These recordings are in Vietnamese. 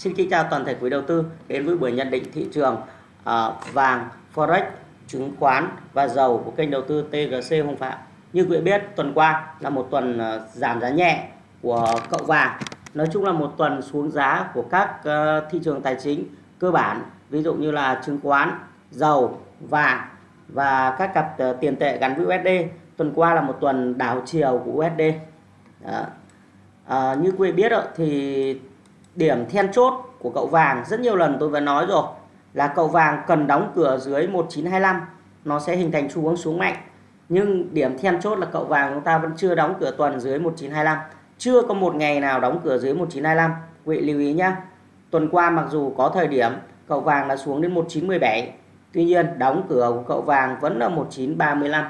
Xin kính chào toàn thể quý đầu tư đến với buổi nhận định thị trường uh, vàng, forex, chứng khoán và dầu của kênh đầu tư TGC Hồng Phạm. Như quý vị biết, tuần qua là một tuần uh, giảm giá nhẹ của cậu vàng. Nói chung là một tuần xuống giá của các uh, thị trường tài chính cơ bản, ví dụ như là chứng khoán, dầu, vàng và các cặp uh, tiền tệ gắn với USD. Tuần qua là một tuần đảo chiều của USD. Đó. À, như quý vị biết thì điểm then chốt của cậu vàng. Rất nhiều lần tôi đã nói rồi là cậu vàng cần đóng cửa dưới 1925 nó sẽ hình thành xu hướng xuống mạnh. Nhưng điểm then chốt là cậu vàng chúng ta vẫn chưa đóng cửa tuần dưới 1925 chưa có một ngày nào đóng cửa dưới 1925 quý vị lưu ý nhé tuần qua mặc dù có thời điểm cậu vàng đã xuống đến 1917 tuy nhiên đóng cửa của cậu vàng vẫn là 1935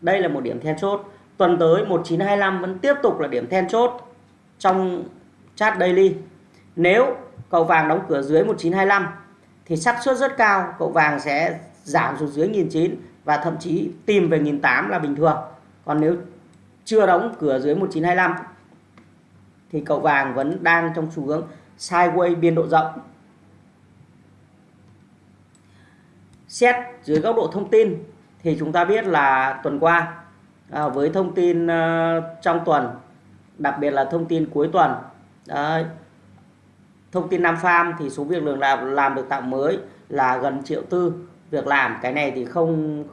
đây là một điểm then chốt. Tuần tới 1925 vẫn tiếp tục là điểm then chốt trong chart daily. Nếu cầu vàng đóng cửa dưới 1925 thì xác suất rất cao cậu vàng sẽ giảm xuống dưới 1009 và thậm chí tìm về 1008 là bình thường. Còn nếu chưa đóng cửa dưới 1925 thì cậu vàng vẫn đang trong xu hướng sideways biên độ rộng. Xét dưới góc độ thông tin thì chúng ta biết là tuần qua à, với thông tin uh, trong tuần đặc biệt là thông tin cuối tuần Đấy. thông tin Nam Farm thì số việc lượng làm làm được tạo mới là gần triệu tư. Việc làm cái này thì không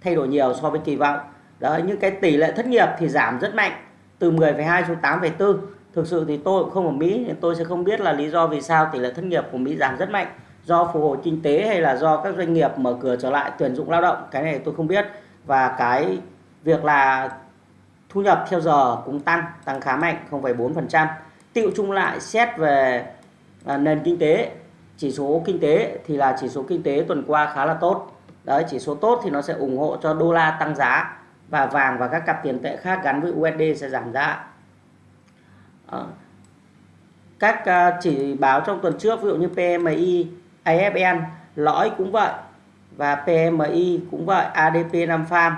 thay đổi nhiều so với kỳ vọng. Đấy nhưng cái tỷ lệ thất nghiệp thì giảm rất mạnh từ 10,2 xuống 8,4 thực sự thì tôi cũng không ở Mỹ nên tôi sẽ không biết là lý do vì sao tỷ lệ thất nghiệp của Mỹ giảm rất mạnh. Do phục hồi kinh tế hay là do các doanh nghiệp mở cửa trở lại tuyển dụng lao động cái này tôi không biết. Và cái việc là thu nhập theo giờ cũng tăng tăng khá mạnh 0,4% tiêu chung lại xét về à, nền kinh tế chỉ số kinh tế thì là chỉ số kinh tế tuần qua khá là tốt. Đấy chỉ số tốt thì nó sẽ ủng hộ cho đô la tăng giá và vàng và các cặp tiền tệ khác gắn với USD sẽ giảm giá. À, các à, chỉ báo trong tuần trước ví dụ như PMI AFN lõi cũng vậy và PMI cũng vậy ADP 5 farm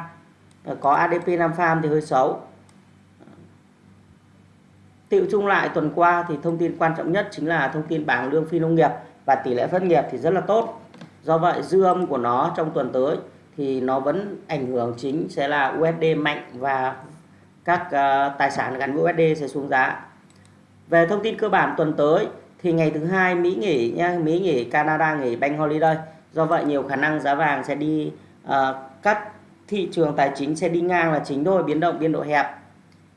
có ADP 5 farm thì hơi xấu. Tiệu chung lại tuần qua thì thông tin quan trọng nhất chính là thông tin bảng lương phi nông nghiệp và tỷ lệ thất nghiệp thì rất là tốt. Do vậy dư âm của nó trong tuần tới thì nó vẫn ảnh hưởng chính sẽ là USD mạnh và các uh, tài sản gắn với USD sẽ xuống giá. Về thông tin cơ bản tuần tới thì ngày thứ hai Mỹ nghỉ nha, Mỹ nghỉ, Canada nghỉ bank holiday. Do vậy nhiều khả năng giá vàng sẽ đi uh, các thị trường tài chính sẽ đi ngang là chính thôi, biến động biên độ hẹp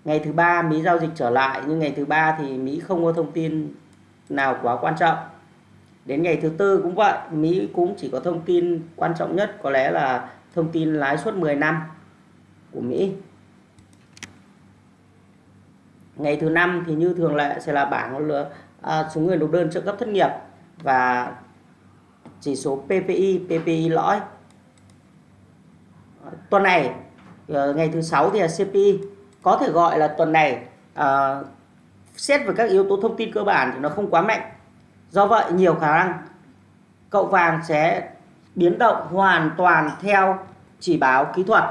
ngày thứ ba Mỹ giao dịch trở lại nhưng ngày thứ ba thì Mỹ không có thông tin nào quá quan trọng. Đến ngày thứ tư cũng vậy Mỹ cũng chỉ có thông tin quan trọng nhất có lẽ là thông tin lãi suất 10 năm của Mỹ. Ngày thứ năm thì như thường lệ sẽ là bảng à, số người nộp đơn trợ cấp thất nghiệp và chỉ số PPI PPI lõi. Tuần này ờ, ngày thứ sáu thì là CPI có thể gọi là tuần này à, xét về các yếu tố thông tin cơ bản thì nó không quá mạnh. Do vậy nhiều khả năng cậu vàng sẽ biến động hoàn toàn theo chỉ báo kỹ thuật.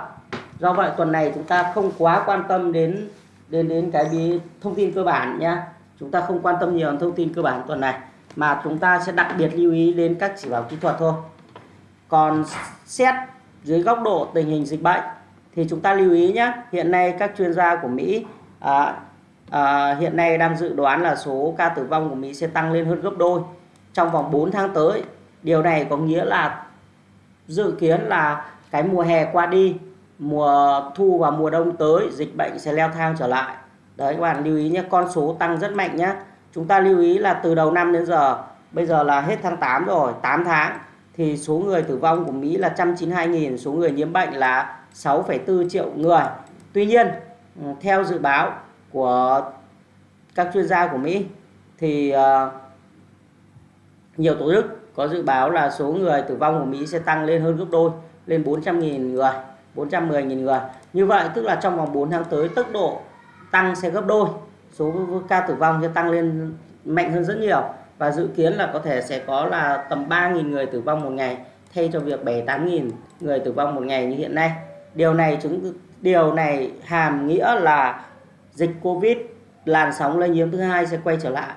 Do vậy tuần này chúng ta không quá quan tâm đến đến đến cái bí thông tin cơ bản nhé chúng ta không quan tâm nhiều đến thông tin cơ bản tuần này mà chúng ta sẽ đặc biệt lưu ý đến các chỉ báo kỹ thuật thôi. Còn xét dưới góc độ tình hình dịch bệnh thì chúng ta lưu ý nhé hiện nay các chuyên gia của Mỹ à, à, hiện nay đang dự đoán là số ca tử vong của Mỹ sẽ tăng lên hơn gấp đôi trong vòng 4 tháng tới. Điều này có nghĩa là dự kiến là cái mùa hè qua đi mùa thu và mùa đông tới dịch bệnh sẽ leo thang trở lại. Đấy các bạn lưu ý nhé con số tăng rất mạnh nhé chúng ta lưu ý là từ đầu năm đến giờ bây giờ là hết tháng 8 rồi 8 tháng thì số người tử vong của Mỹ là 192.000 số người nhiễm bệnh là 6,4 triệu người. Tuy nhiên, ừ, theo dự báo của các chuyên gia của Mỹ thì ờ, nhiều tổ chức có dự báo là số người tử vong của Mỹ sẽ tăng lên hơn gấp đôi, lên 400.000 người, 410.000 người. Như vậy tức là trong vòng 4 tháng tới tốc độ tăng sẽ gấp đôi, số ca tử vong sẽ tăng lên mạnh hơn rất nhiều và dự kiến là có thể sẽ có là tầm 3.000 người tử vong một ngày thay cho việc 7-8.000 người tử vong một ngày như hiện nay điều này chứng điều này hàm nghĩa là dịch covid làn sóng lây nhiễm thứ hai sẽ quay trở lại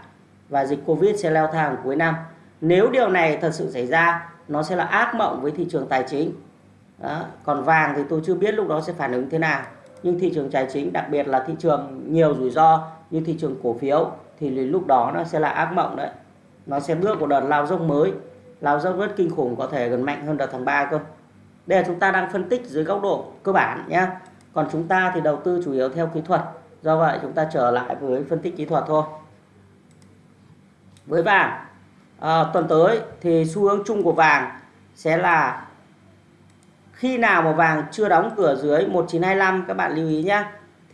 và dịch Covid sẽ leo thang cuối năm. Nếu điều này thật sự xảy ra, nó sẽ là ác mộng với thị trường tài chính. Đó. Còn vàng thì tôi chưa biết lúc đó sẽ phản ứng thế nào. Nhưng thị trường tài chính, đặc biệt là thị trường nhiều rủi ro như thị trường cổ phiếu thì lúc đó nó sẽ là ác mộng đấy. Nó sẽ bước một đợt lao dốc mới. Lao dốc rất kinh khủng có thể gần mạnh hơn đợt tháng 3 cơ. Đây là chúng ta đang phân tích dưới góc độ cơ bản nhé. Còn chúng ta thì đầu tư chủ yếu theo kỹ thuật. Do vậy chúng ta trở lại với phân tích kỹ thuật thôi. Với vàng, à, tuần tới thì xu hướng chung của vàng sẽ là khi nào mà vàng chưa đóng cửa dưới 1925 các bạn lưu ý nhé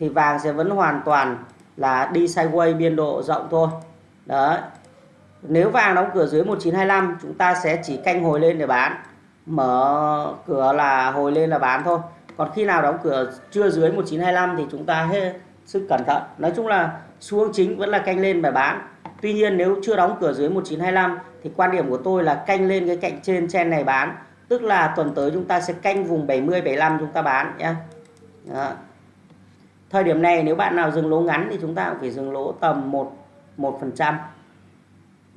thì vàng sẽ vẫn hoàn toàn là đi sideways biên độ rộng thôi. Đấy. Nếu vàng đóng cửa dưới 1925 chúng ta sẽ chỉ canh hồi lên để bán. Mở cửa là hồi lên là bán thôi. Còn khi nào đóng cửa chưa dưới 1925 thì chúng ta hết sức cẩn thận. Nói chung là xu hướng chính vẫn là canh lên và bán. Tuy nhiên nếu chưa đóng cửa dưới 1925 thì quan điểm của tôi là canh lên cái cạnh trên trên này bán. Tức là tuần tới chúng ta sẽ canh vùng 70 75 chúng ta bán nhé. Đó. Thời điểm này nếu bạn nào dừng lỗ ngắn thì chúng ta cũng phải dừng lỗ tầm 1 1%.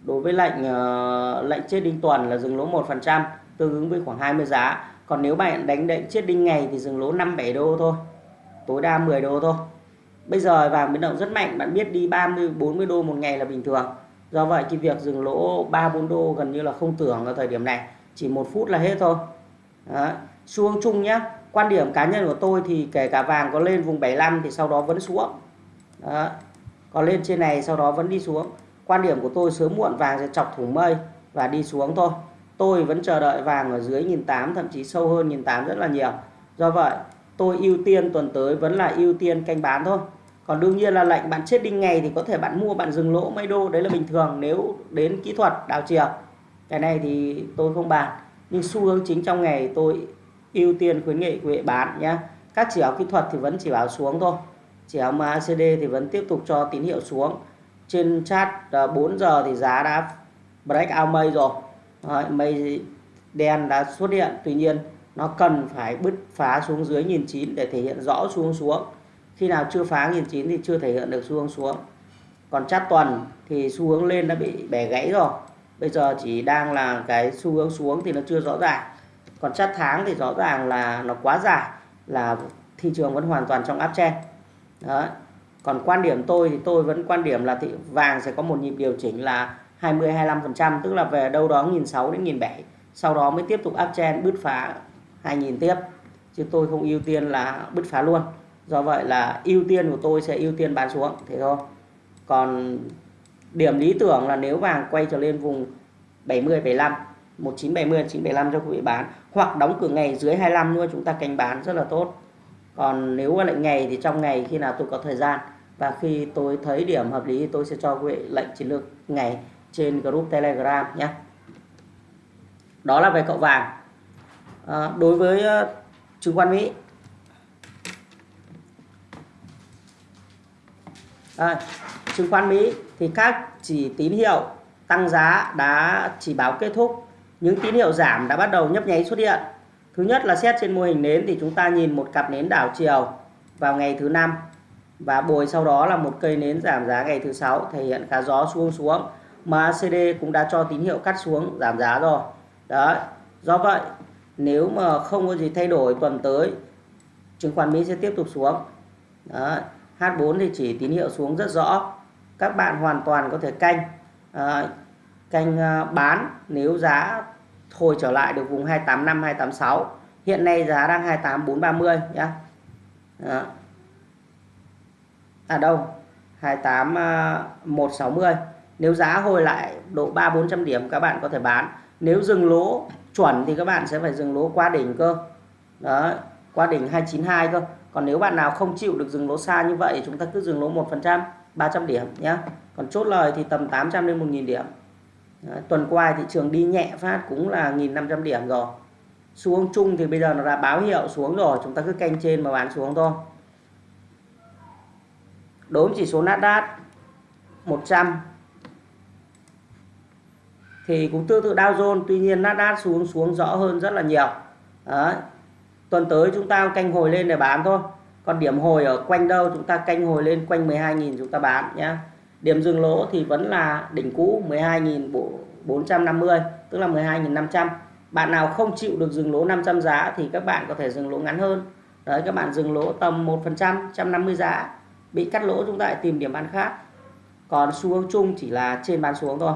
Đối với lệnh uh, lệnh chết đinh tuần là dừng lỗ 1%, tương ứng với khoảng 20 giá. Còn nếu bạn đánh lệnh chết đinh ngày thì dừng lỗ 5 7 đô thôi. Tối đa 10 đô thôi. Bây giờ vàng biến động rất mạnh, bạn biết đi 30 40 đô một ngày là bình thường. Do vậy cái việc dừng lỗ 3 4 đô gần như là không tưởng ở thời điểm này, chỉ một phút là hết thôi. Đó. Xu hướng chung nhé. Quan điểm cá nhân của tôi thì kể cả vàng có lên vùng 75 thì sau đó vẫn xuống. Đó. có lên trên này sau đó vẫn đi xuống. Quan điểm của tôi sớm muộn vàng sẽ chọc thủng mây và đi xuống thôi. Tôi vẫn chờ đợi vàng ở dưới 1.800 thậm chí sâu hơn 1.800 rất là nhiều. Do vậy, tôi ưu tiên tuần tới vẫn là ưu tiên canh bán thôi. Còn đương nhiên là lệnh bạn chết đinh ngày thì có thể bạn mua, bạn dừng lỗ mấy đô, đấy là bình thường nếu đến kỹ thuật đảo chiều. Cái này thì tôi không bàn nhưng xu hướng chính trong ngày tôi ưu tiên khuyến nghị quý vị bán nhé các chỉ báo kỹ thuật thì vẫn chỉ báo xuống thôi. Chỉ báo MACD thì vẫn tiếp tục cho tín hiệu xuống trên chat à, 4 giờ thì giá đã break out mây rồi. Đấy, mây đen đã xuất hiện. Tuy nhiên nó cần phải bứt phá xuống dưới nhìn chín để thể hiện rõ xuống xuống. Khi nào chưa phá 1009 thì chưa thể hiện được xu hướng xuống. Còn chart tuần thì xu hướng lên đã bị bẻ gãy rồi. Bây giờ chỉ đang là cái xu hướng xuống thì nó chưa rõ ràng. Còn chart tháng thì rõ ràng là nó quá dài là thị trường vẫn hoàn toàn trong áp chen đó còn quan điểm tôi thì tôi vẫn quan điểm là thị vàng sẽ có một nhịp điều chỉnh là 20 25% tức là về đâu đó 1.600 đến 1.700 sau đó mới tiếp tục uptrend bứt phá 2.000 tiếp. Chứ tôi không ưu tiên là bứt phá luôn. Do vậy là ưu tiên của tôi sẽ ưu tiên bán xuống, thế thôi. Còn điểm lý tưởng là nếu vàng quay trở lên vùng 70 75 1970 975 cho quý vị bán, hoặc đóng cửa ngày dưới 25 nữa, chúng ta canh bán rất là tốt còn nếu lệnh ngày thì trong ngày khi nào tôi có thời gian. Và khi tôi thấy điểm hợp lý tôi sẽ cho quý vị lệnh chiến lược ngày trên group telegram nhé. Đó là về cậu vàng. À, đối với ờ, chứng khoán mỹ. À, chứng khoán Mỹ thì các chỉ tín hiệu tăng giá đã chỉ báo kết thúc. Những tín hiệu giảm đã bắt đầu nhấp nháy xuất hiện thứ nhất là xét trên mô hình nến thì chúng ta nhìn một cặp nến đảo chiều vào ngày thứ năm. Và bồi sau đó là một cây nến giảm giá ngày thứ sáu thể hiện cả gió xuống xuống. Mà ACD cũng đã cho tín hiệu cắt xuống giảm giá rồi. Đó do vậy nếu mà không có gì thay đổi tuần tới chứng khoán Mỹ sẽ tiếp tục xuống. Đó H4 thì chỉ tín hiệu xuống rất rõ. Các bạn hoàn toàn có thể canh. À, canh bán nếu giá hồi trở lại được vùng 285 286 hiện nay giá đang 28 430 nhá. Đó. à đâu 28 160 à, nếu giá hồi lại độ 3 400 điểm, các bạn có thể bán. Nếu dừng lỗ chuẩn thì các bạn sẽ phải dừng lỗ qua đỉnh cơ. Đó, qua đỉnh 292 cơ. Còn nếu bạn nào không chịu được dừng lỗ xa như vậy chúng ta cứ dừng lỗ 1% 300 điểm nhé còn chốt lời thì tầm 800 đến 1.000 điểm. Đấy, tuần qua thị trường đi nhẹ phát cũng là 1.500 điểm rồi. Xuống chung thì bây giờ nó đã báo hiệu xuống rồi chúng ta cứ canh trên mà bán xuống thôi. Đối với chỉ số Nasdaq 100 thì cũng tương tự Dow Jones tuy nhiên Nasdaq xuống xuống rõ hơn rất là nhiều. Đấy tuần tới chúng ta canh hồi lên để bán thôi. Còn điểm hồi ở quanh đâu chúng ta canh hồi lên quanh 12.000 chúng ta bán nhé điểm dừng lỗ thì vẫn là đỉnh cũ 12.450 tức là 12.500 bạn nào không chịu được dừng lỗ 500 giá thì các bạn có thể dừng lỗ ngắn hơn. Đấy, các bạn dừng lỗ tầm 1% 150 giá, bị cắt lỗ chúng ta lại tìm điểm bán khác. Còn xu hướng chung chỉ là trên bán xuống thôi,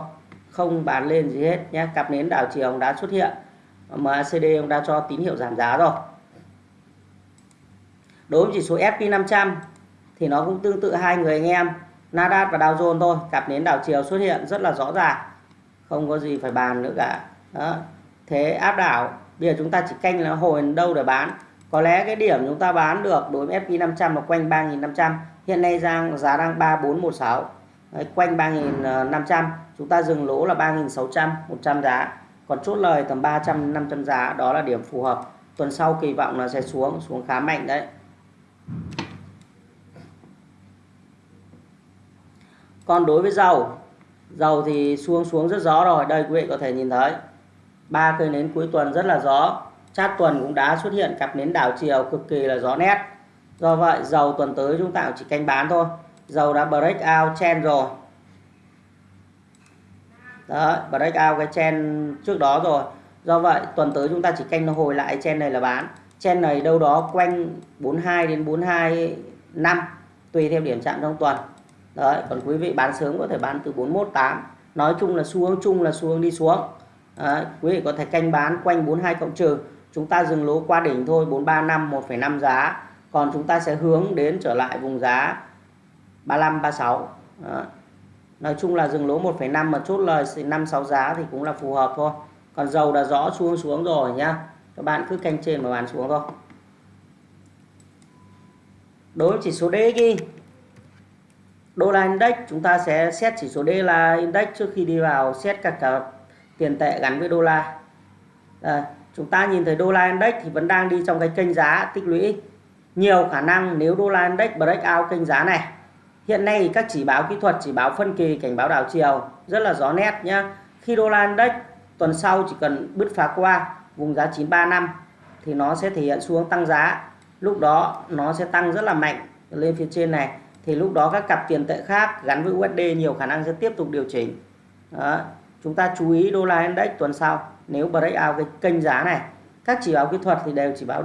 không bán lên gì hết nhé. Cặp nến đảo chiều đã xuất hiện MACD ông đã cho tín hiệu giảm giá rồi. Đối với chỉ số S&P 500 thì nó cũng tương tự hai người anh em. Nasdaq và Dow Jones thôi. Cặp nến đảo chiều xuất hiện rất là rõ ràng. Không có gì phải bàn nữa cả. Đó. thế áp đảo bây giờ chúng ta chỉ canh là hồi đâu để bán? Có lẽ cái điểm chúng ta bán được đối với S&P 500 là quanh 3.500 hiện nay giá, giá đang 3416 Đấy, quanh 3.500 chúng ta dừng lỗ là 3.600 100 giá. Còn chốt lời tầm 300 500 giá đó là điểm phù hợp. Tuần sau kỳ vọng là sẽ xuống xuống khá mạnh đấy. Còn đối với dầu dầu thì xuống xuống rất gió rồi, đây quý vị có thể nhìn thấy. Ba cây nến cuối tuần rất là gió. Chát tuần cũng đã xuất hiện cặp nến đảo chiều cực kỳ là gió nét. Do vậy, dầu tuần tới chúng ta chỉ canh bán thôi. Dầu đã break out chen rồi. Đó, break out cái chen trước đó rồi. Do vậy, tuần tới chúng ta chỉ canh nó hồi lại chen này là bán. Chen này đâu đó quanh 42 đến 42 tùy theo điểm chạm trong tuần đấy còn quý vị bán sớm có thể bán từ 418 nói chung là xu hướng chung là xu hướng đi xuống. Đấy, quý vị có thể canh bán quanh 42 cộng trừ. Chúng ta dừng lỗ qua đỉnh thôi 435 1,5 giá. Còn chúng ta sẽ hướng đến trở lại vùng giá 35 36 đấy. nói chung là dừng lỗ 1,5 mà chốt lời 5 6 giá thì cũng là phù hợp thôi. Còn dầu đã rõ xuống xuống rồi nhá. Các bạn cứ canh trên mà bán xuống thôi. Đối với chỉ số DXY đô la index chúng ta sẽ xét chỉ số D là index trước khi đi vào xét các cả tiền tệ gắn với đô la. À, chúng ta nhìn thấy đô la index thì vẫn đang đi trong cái kênh giá tích lũy. Nhiều khả năng nếu đô la index break out kênh giá này hiện nay các chỉ báo kỹ thuật chỉ báo phân kỳ cảnh báo đảo chiều rất là rõ nét nhá. Khi đô la index tuần sau chỉ cần bứt phá qua vùng giá 935 thì nó sẽ thể hiện xuống tăng giá. Lúc đó nó sẽ tăng rất là mạnh lên phía trên này thì lúc đó các cặp tiền tệ khác gắn với USD nhiều khả năng sẽ tiếp tục điều chỉnh. Đó. chúng ta chú ý đô la index tuần sau. Nếu breakout cái kênh giá này, các chỉ báo kỹ thuật thì đều chỉ báo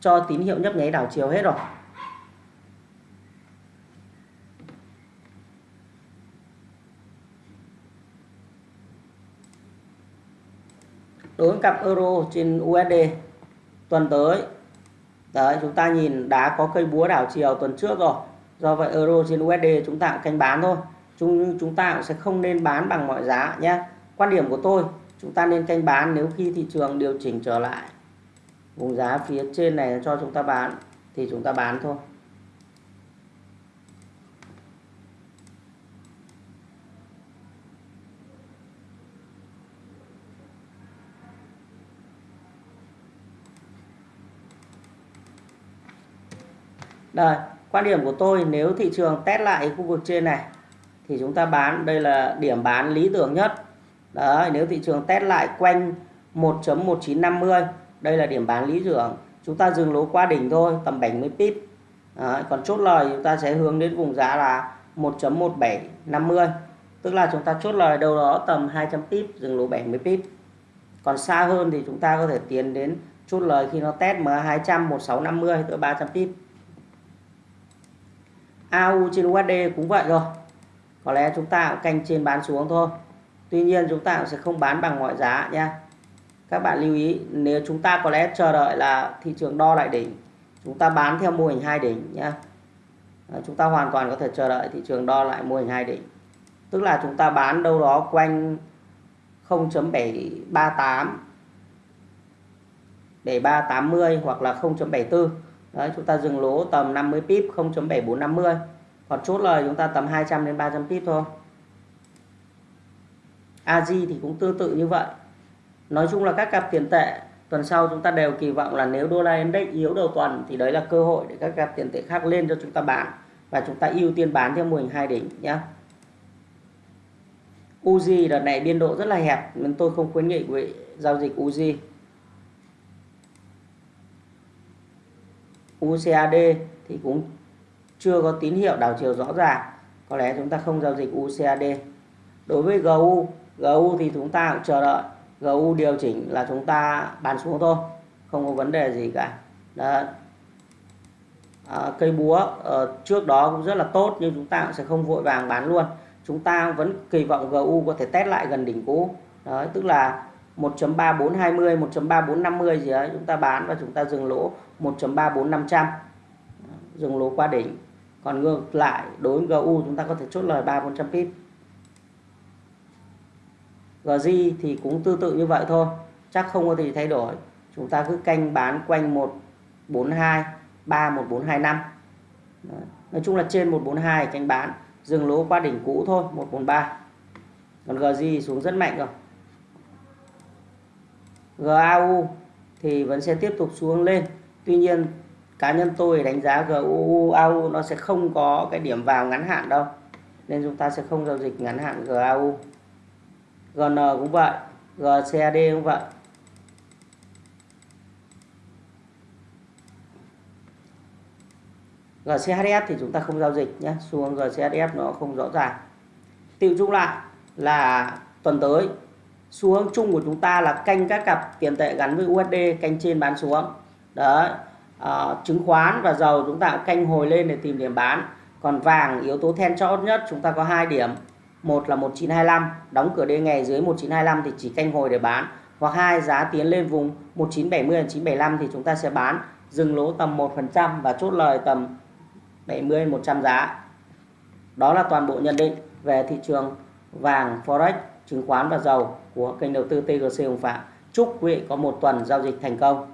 cho tín hiệu nhấp nháy đảo chiều hết rồi. Đối với cặp euro trên USD tuần tới, đấy, chúng ta nhìn đã có cây búa đảo chiều tuần trước rồi do vậy, euro trên USD chúng ta cũng canh bán thôi. Chúng chúng ta cũng sẽ không nên bán bằng mọi giá nhé. Quan điểm của tôi, chúng ta nên canh bán nếu khi thị trường điều chỉnh trở lại. Vùng giá phía trên này cho chúng ta bán thì chúng ta bán thôi. Đây quan điểm của tôi nếu thị trường test lại khu vực trên này thì chúng ta bán đây là điểm bán lý tưởng nhất. Đấy nếu thị trường test lại quanh 1.1950 đây là điểm bán lý tưởng. Chúng ta dừng lỗ qua đỉnh thôi tầm 70 pip. Đấy, còn chốt lời chúng ta sẽ hướng đến vùng giá là 1.1750 tức là chúng ta chốt lời đâu đó tầm 200 pip dừng lỗ 70 pip. Còn xa hơn thì chúng ta có thể tiến đến chốt lời khi nó test MA200 1650 tới 300 pip. AU trên USD cũng vậy rồi. Có lẽ chúng ta cũng canh trên bán xuống thôi. Tuy nhiên chúng ta cũng sẽ không bán bằng mọi giá nha. Các bạn lưu ý, nếu chúng ta có lẽ chờ đợi là thị trường đo lại đỉnh, chúng ta bán theo mô hình hai đỉnh nha. chúng ta hoàn toàn có thể chờ đợi thị trường đo lại mô hình hai đỉnh. Tức là chúng ta bán đâu đó quanh 0.738 7380 hoặc là 0.74 Đấy, chúng ta dừng lỗ tầm 50 pip 0.7450 còn chốt lời chúng ta tầm 200 đến 300 pip thôi. AG thì cũng tương tự như vậy. Nói chung là các cặp tiền tệ tuần sau chúng ta đều kỳ vọng là nếu đô la index yếu đầu tuần thì đấy là cơ hội để các cặp tiền tệ khác lên cho chúng ta bán. Và chúng ta ưu tiên bán theo mô hình hai đỉnh nhé Uzi đợt này biên độ rất là hẹp nên tôi không khuyến nghị quý vị giao dịch Uzi UCAD thì cũng chưa có tín hiệu đảo chiều rõ ràng. Có lẽ chúng ta không giao dịch UCAD đối với GU GU thì chúng ta cũng chờ đợi. GU điều chỉnh là chúng ta bán xuống thôi không có vấn đề gì cả. Đó. À, cây búa à, trước đó cũng rất là tốt nhưng chúng ta cũng sẽ không vội vàng bán luôn. Chúng ta vẫn kỳ vọng GU có thể test lại gần đỉnh cũ. Đó tức là 1.3420 1.3450 gì đấy, chúng ta bán và chúng ta dừng lỗ 1.34500 dừng lỗ qua đỉnh. Còn ngược lại, đối với GU chúng ta có thể chốt lời 3 400 pip. GG thì cũng tương tự như vậy thôi, chắc không có gì thay đổi. Chúng ta cứ canh bán quanh 142 3 1425 Đấy. nói chung là trên 142 canh bán, dừng lỗ qua đỉnh cũ thôi 143 còn GG xuống rất mạnh rồi. GAU thì vẫn sẽ tiếp tục xuống lên. Tuy nhiên, cá nhân tôi đánh giá GAU nó sẽ không có cái điểm vào ngắn hạn đâu, nên chúng ta sẽ không giao dịch ngắn hạn GAU GN cũng vậy GCAD cũng vậy. GCHF thì chúng ta không giao dịch nhé xuống GCHF nó không rõ ràng. Tiêu chung lại là tuần tới xu hướng chung của chúng ta là canh các cặp tiền tệ gắn với USD canh trên bán xuống. Đấy à, chứng khoán và dầu chúng ta canh hồi lên để tìm điểm bán. Còn vàng yếu tố then chốt nhất chúng ta có hai điểm. Một là 1925 đóng cửa đêm ngày dưới 1925 thì chỉ canh hồi để bán. Hoặc hai giá tiến lên vùng 1970 1975 thì chúng ta sẽ bán. Dừng lỗ tầm 1% và chốt lời tầm 70 100 giá. Đó là toàn bộ nhận định về thị trường vàng forex chứng khoán và dầu của kênh đầu tư TGC Hồng Phạm. Chúc quý vị có một tuần giao dịch thành công.